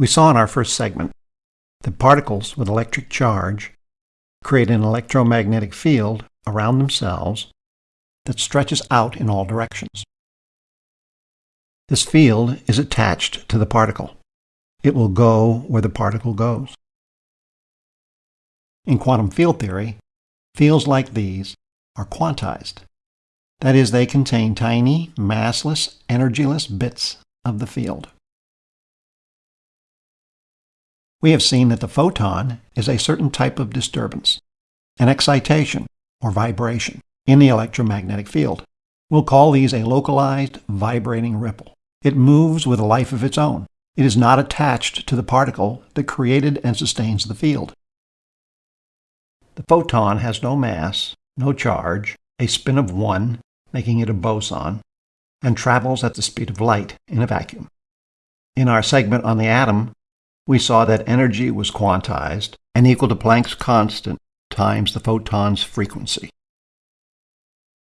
We saw in our first segment that particles with electric charge create an electromagnetic field around themselves that stretches out in all directions. This field is attached to the particle. It will go where the particle goes. In quantum field theory, fields like these are quantized. That is, they contain tiny, massless, energyless bits of the field. We have seen that the photon is a certain type of disturbance, an excitation or vibration in the electromagnetic field. We'll call these a localized vibrating ripple. It moves with a life of its own. It is not attached to the particle that created and sustains the field. The photon has no mass, no charge, a spin of 1, making it a boson, and travels at the speed of light in a vacuum. In our segment on the atom, we saw that energy was quantized and equal to Planck's constant times the photon's frequency.